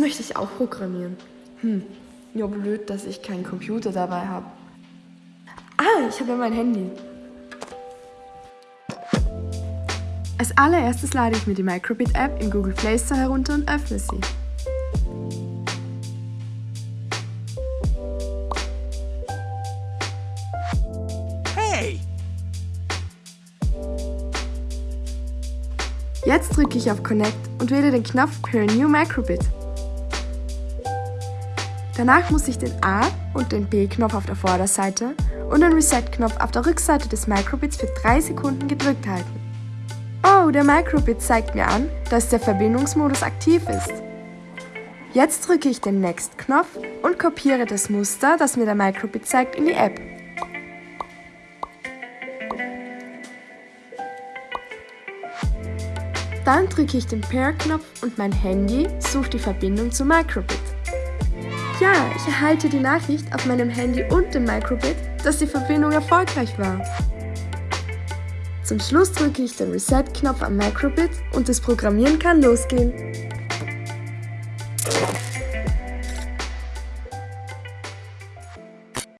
möchte ich auch programmieren. Hm, ja blöd, dass ich keinen Computer dabei habe. Ah, ich habe ja mein Handy. Als allererstes lade ich mir die Microbit-App im Google Play Store herunter und öffne sie. Hey! Jetzt drücke ich auf Connect und wähle den Knopf Per New Microbit. Danach muss ich den A- und den B-Knopf auf der Vorderseite und den Reset-Knopf auf der Rückseite des Microbits für 3 Sekunden gedrückt halten. Oh, der Microbit zeigt mir an, dass der Verbindungsmodus aktiv ist. Jetzt drücke ich den Next-Knopf und kopiere das Muster, das mir der Microbit zeigt, in die App. Dann drücke ich den Pair-Knopf und mein Handy sucht die Verbindung zum Microbit. Ja, ich erhalte die Nachricht auf meinem Handy und dem Microbit, dass die Verbindung erfolgreich war. Zum Schluss drücke ich den Reset-Knopf am Microbit und das Programmieren kann losgehen.